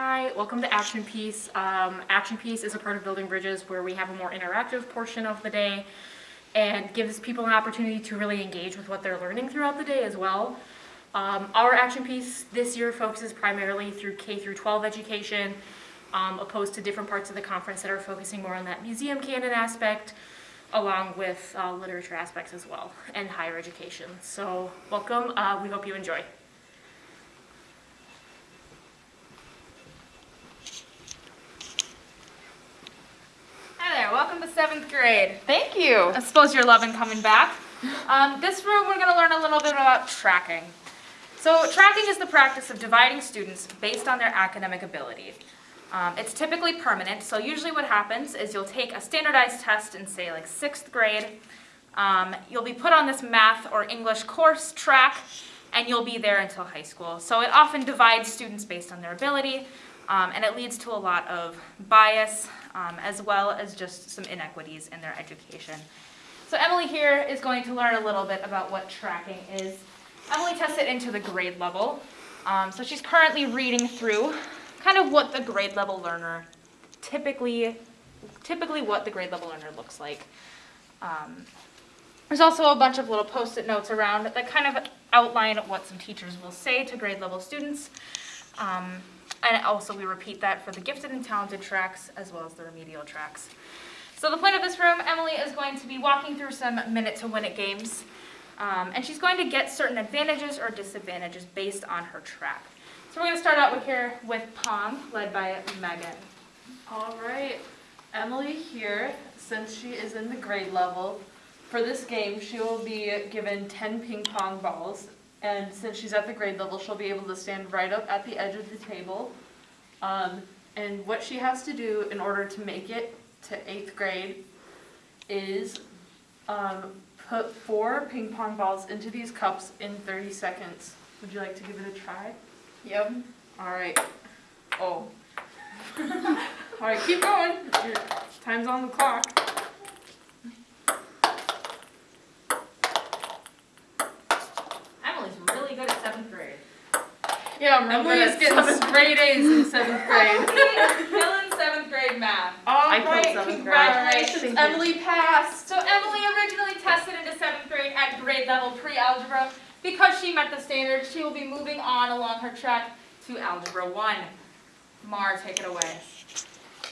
Hi, welcome to Action Piece. Um, Action Piece is a part of Building Bridges where we have a more interactive portion of the day and gives people an opportunity to really engage with what they're learning throughout the day as well. Um, our Action Piece this year focuses primarily through K through 12 education, um, opposed to different parts of the conference that are focusing more on that museum canon aspect, along with uh, literature aspects as well, and higher education. So welcome, uh, we hope you enjoy. Hi there, welcome to seventh grade. Thank you. I suppose you're loving coming back. Um, this room, we're going to learn a little bit about tracking. So tracking is the practice of dividing students based on their academic ability. Um, it's typically permanent, so usually what happens is you'll take a standardized test in say like sixth grade. Um, you'll be put on this math or English course track, and you'll be there until high school. So it often divides students based on their ability, um, and it leads to a lot of bias, um, as well as just some inequities in their education. So Emily here is going to learn a little bit about what tracking is. Emily tests it into the grade level. Um, so she's currently reading through kind of what the grade level learner typically, typically what the grade level learner looks like. Um, there's also a bunch of little post-it notes around that kind of outline what some teachers will say to grade level students. Um, and also we repeat that for the gifted and talented tracks as well as the remedial tracks. So the point of this room, Emily is going to be walking through some minute to win it games. Um, and she's going to get certain advantages or disadvantages based on her track. So we're going to start out with here with Pong, led by Megan. All right. Emily here, since she is in the grade level, for this game she will be given 10 ping pong balls. And since she's at the grade level, she'll be able to stand right up at the edge of the table. Um, and what she has to do in order to make it to eighth grade is um, put four ping pong balls into these cups in 30 seconds. Would you like to give it a try? Yep. All right. Oh. All right, keep going. Your time's on the clock. Emily's really good at seventh grade. Yeah, Emily is getting straight A's in seventh grade. Killing seventh grade math. All I right, killed seventh grade. congratulations, Thank. Emily passed. So Emily originally tested into seventh grade at grade level pre-algebra. Because she met the standards, she will be moving on along her track to Algebra 1. Mar, take it away.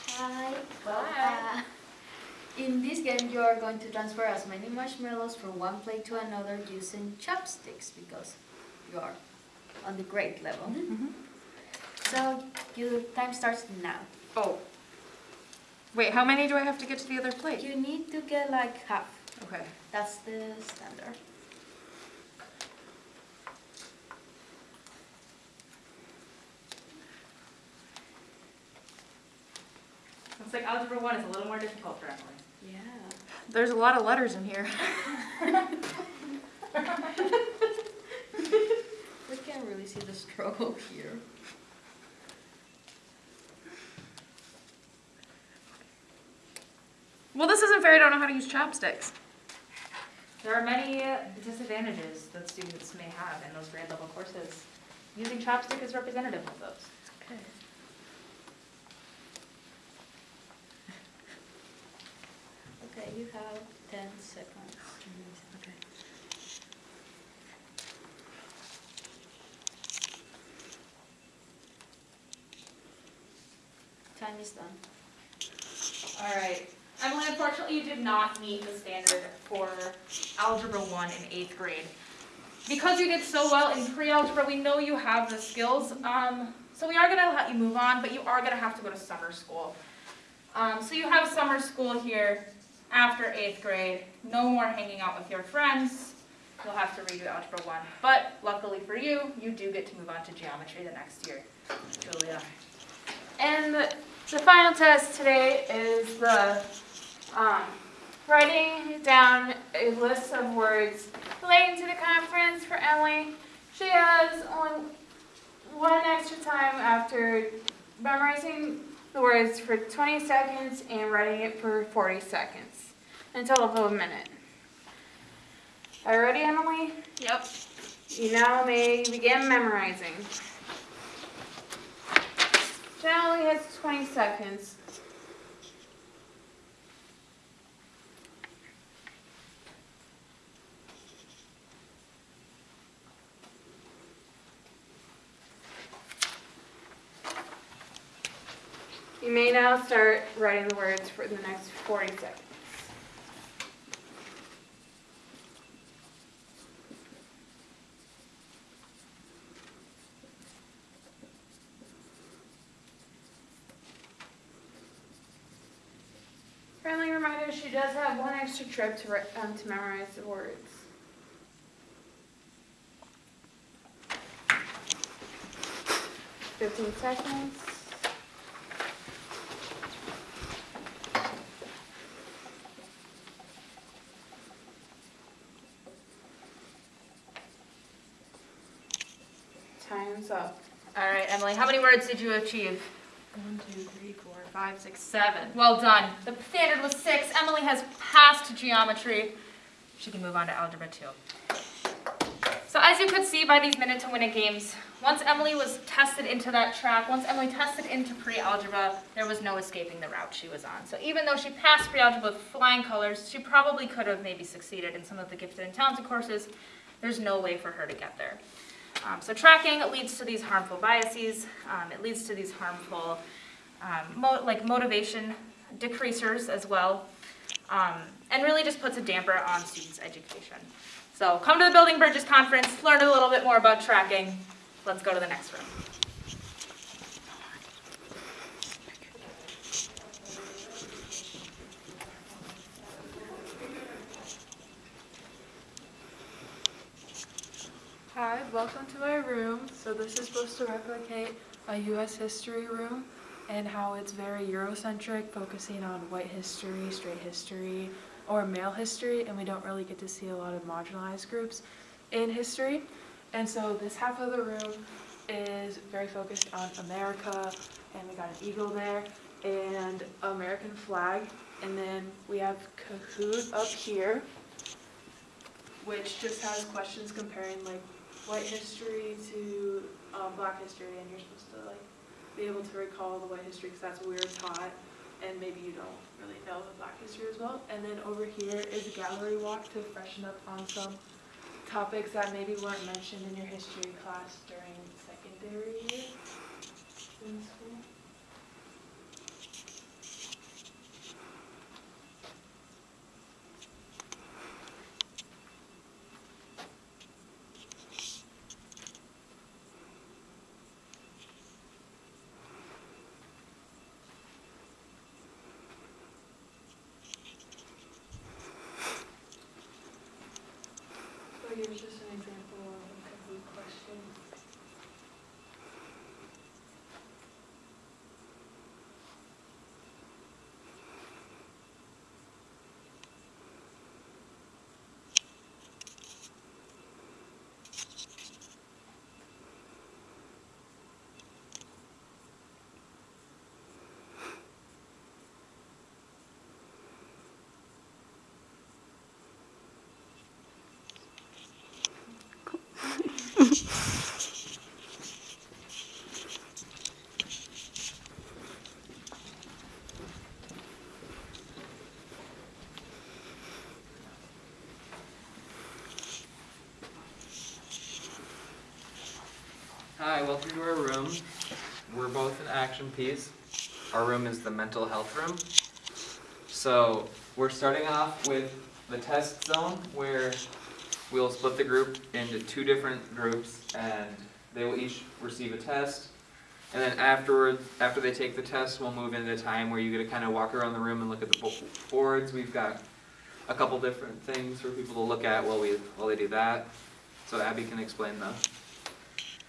Hi. Well, Hi. uh, in this game, you are going to transfer as many marshmallows from one plate to another using chopsticks because you are on the grade level. Mm-hmm. So your time starts now. Oh. Wait, how many do I have to get to the other plate? You need to get like half. Okay. That's the standard. Looks like Algebra 1 is a little more difficult for Emily. Yeah. There's a lot of letters in here. We can really see the struggle here. Well, this isn't fair. I don't know how to use chopsticks. There are many uh, disadvantages that students may have in those grade level courses. Using chopstick is representative of those. Okay. Okay, you have 10 seconds. Time is. All right. Emily, unfortunately, you did not meet the standard for Algebra 1 in eighth grade. Because you did so well in pre-algebra, we know you have the skills, um, so we are going to let you move on, but you are going to have to go to summer school. Um, so you have summer school here after eighth grade. No more hanging out with your friends. You'll have to redo Algebra 1. But luckily for you, you do get to move on to geometry the next year. Julia. And the, the final test today is the um, writing down a list of words relating to the conference for Emily. She has only one extra time after memorizing the words for 20 seconds and writing it for 40 seconds, a total of a minute. Are you ready, Emily? Yep. You now may begin memorizing. Guys 20 seconds. You may now start writing the words for the next 40 seconds. Does have one extra trip to, um, to memorize the words. Fifteen seconds. Time's up. All right, Emily, how many words did you achieve? One, two, three, four, five, six, seven. Well done. The standard was six. Emily has passed geometry. She can move on to algebra two. So as you could see by these minute to win it games, once Emily was tested into that track, once Emily tested into pre-algebra, there was no escaping the route she was on. So even though she passed pre-algebra with flying colors, she probably could have maybe succeeded in some of the gifted and talented courses. There's no way for her to get there. Um, so tracking leads to these harmful biases. Um, it leads to these harmful, um, mo- like motivation decreasers as well, um, and really just puts a damper on students' education. So come to the Building Bridges Conference, learn a little bit more about tracking. Let's go to the next room. Hi, welcome to my room. So this is supposed to replicate a U.S. history room and how it's very Eurocentric, focusing on white history, straight history, or male history, and we don't really get to see a lot of marginalized groups in history. And so this half of the room is very focused on America, and we got an eagle there, and American flag, and then we have Kahoot up here, which just has questions comparing like white history to um, black history, and you're supposed to like be able to recall the white history because that's what we were taught, and maybe you don't really know the black history as well. And then over here is a gallery walk to freshen up on some topics that maybe weren't mentioned in your history class during secondary year in school. So here's just an example of a Kahoot question. Hi, welcome to our room. We're both an action piece. Our room is the mental health room. So we're starting off with the test zone where we'll split the group into two different groups and they will each receive a test. And then afterward, after they take the test, we'll move into a time where you get to kind of walk around the room and look at the boards. We've got a couple different things for people to look at while we, while they do that. So Abby can explain the,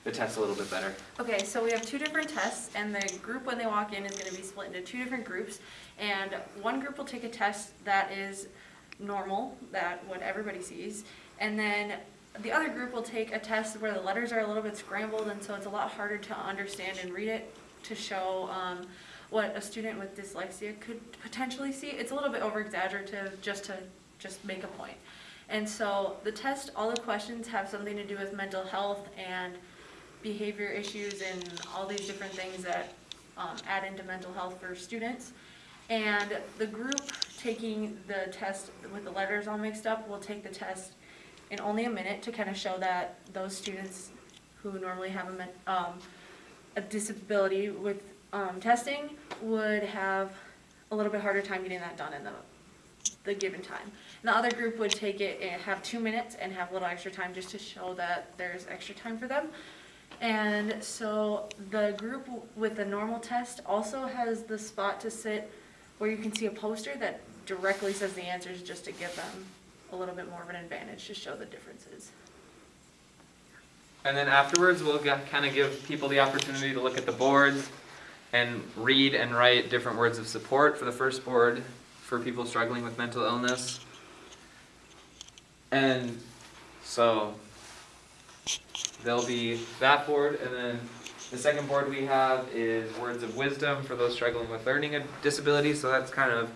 the test a little bit better. Okay, so we have two different tests, and the group when they walk in is gonna be split into two different groups. And one group will take a test that is normal, that what everybody sees. And then the other group will take a test where the letters are a little bit scrambled, and so it's a lot harder to understand and read it to show, um, what a student with dyslexia could potentially see. It's a little bit over exaggerative just to, just make a point. And so the test, all the questions have something to do with mental health and behavior issues and all these different things that um, add into mental health for students. And the group taking the test with the letters all mixed up will take the test in only a minute to kind of show that those students who normally have a, um, a disability with, um, testing would have a little bit harder time getting that done in the, the given time. And the other group would take it and have two minutes and have a little extra time just to show that there's extra time for them. And so the group with the normal test also has the spot to sit where you can see a poster that directly says the answers just to give them a little bit more of an advantage to show the differences. And then afterwards, we'll kind of give people the opportunity to look at the boards and read and write different words of support for the first board for people struggling with mental illness. And so there'll be that board, and then the second board we have is words of wisdom for those struggling with learning disabilities. So that's kind of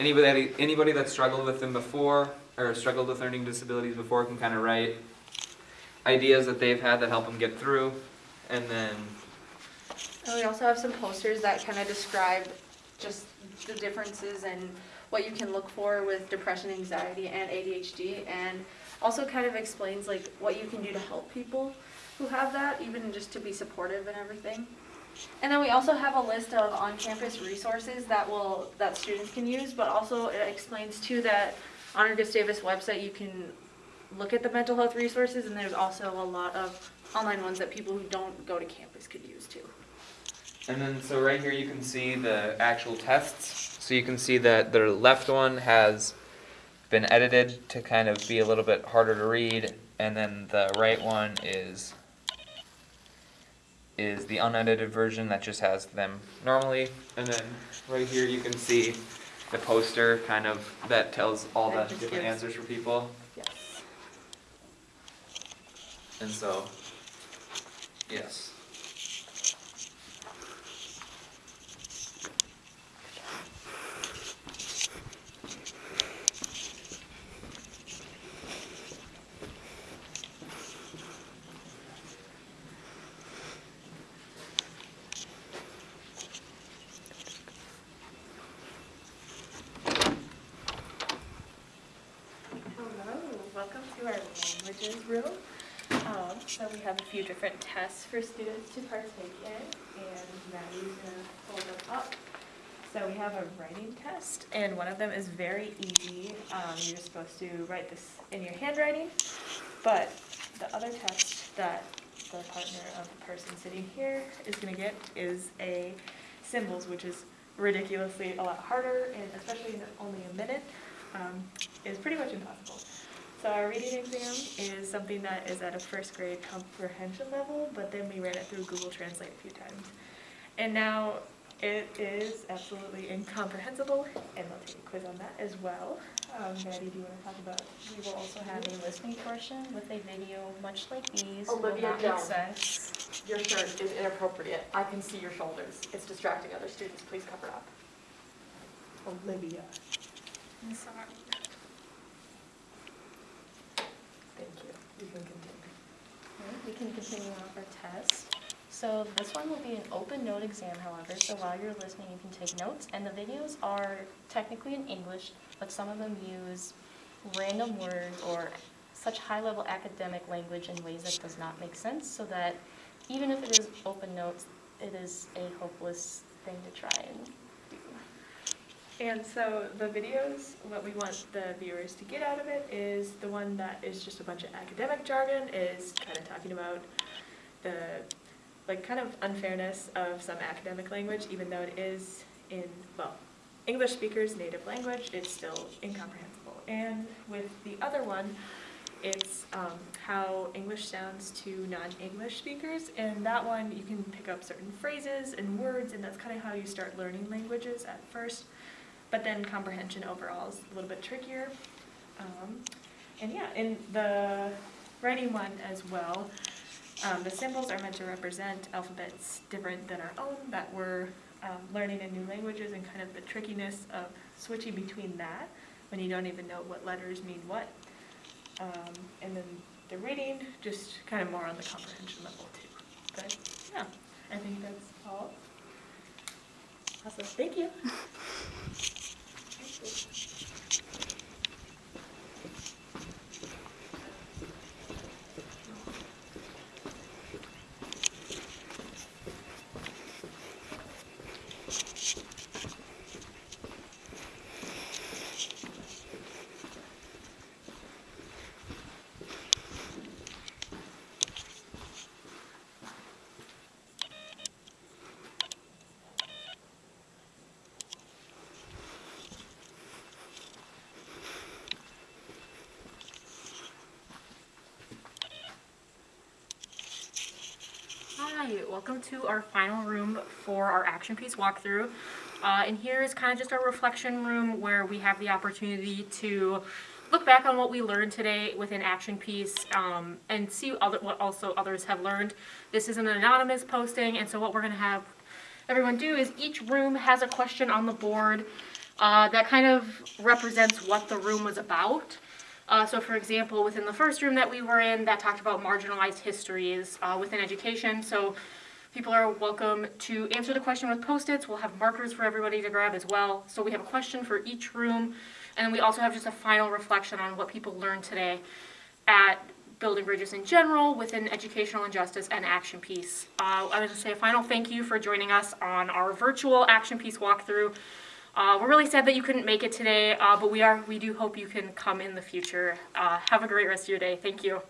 anybody anybody that's struggled with them before or struggled with learning disabilities before can kind of write ideas that they've had that help them get through, and then And we also have some posters that kind of describe just the differences and what you can look for with depression, anxiety, and ADHD, and also kind of explains like what you can do to help people who have that, even just to be supportive and everything. And then we also have a list of on-campus resources that will, that students can use, but also it explains too that on our Gustavus website, you can look at the mental health resources, and there's also a lot of online ones that people who don't go to campus could use too. And then, so right here you can see the actual tests. So you can see that the left one has been edited to kind of be a little bit harder to read, and then the right one is is the unedited version that just has them normally. And then right here you can see the poster kind of that tells all the different gives- answers for people. Yes. And so, yes. Hello, welcome to our languages room. Um, so we have a few different tests for students to partake in, and Maddie's gonna hold them up. So we have a writing test, and one of them is very easy. Um, you're supposed to write this in your handwriting, but the other test that the partner of the person sitting here is gonna get is a symbols, which is ridiculously a lot harder, and especially in only a minute, um, is pretty much impossible. So our reading exam is something that is at a first grade comprehension level, but then we ran it through Google Translate a few times. And now it is absolutely incomprehensible, and we'll take a quiz on that as well. Um, Maddie, do you want to talk about? We will also have a listening portion with a video much like these. will Olivia not make sense. Your shirt is inappropriate. I can see your shoulders. It's distracting other students. Please cover up. Olivia. I'm sorry. You can continue. We can continue on with our test. So this one will be an open note exam, however, so while you're listening, you can take notes. And the videos are technically in English, but some of them use random words or such high-level academic language in ways that does not make sense, so that even if it is open notes, it is a hopeless thing to try and. And so the videos, what we want the viewers to get out of it is the one that is just a bunch of academic jargon, is kind of talking about the, like, kind of unfairness of some academic language, even though it is in, well, English speakers' native language, it's still incomprehensible. And with the other one, it's um, how English sounds to non-English speakers, and that one you can pick up certain phrases and words, and that's kind of how you start learning languages at first. But then comprehension overall is a little bit trickier. Um, and yeah, in the writing one as well, um, the symbols are meant to represent alphabets different than our own that we're um, learning in new languages and kind of the trickiness of switching between that when you don't even know what letters mean what. Um, and then the reading, just kind of more on the comprehension level too. But yeah, I think that's all. Awesome, thank you. 是是是。Hi, welcome to our final room for our action piece walkthrough. Uh, and here is kind of just our reflection room where we have the opportunity to look back on what we learned today within action piece um, and see other, what also others have learned. This is an anonymous posting, and so what we're going to have everyone do is each room has a question on the board uh, that kind of represents what the room was about. Uh, so for example, within the first room that we were in, that talked about marginalized histories uh, within education. So people are welcome to answer the question with post-its. We'll have markers for everybody to grab as well. So we have a question for each room. And then we also have just a final reflection on what people learned today at building bridges in general, within educational injustice and action piece. Uh, I want to say a final thank you for joining us on our virtual action piece walkthrough. Uh, we're really sad that you couldn't make it today, uh, but we are we do hope you can come in the future. Uh, have a great rest of your day. Thank you.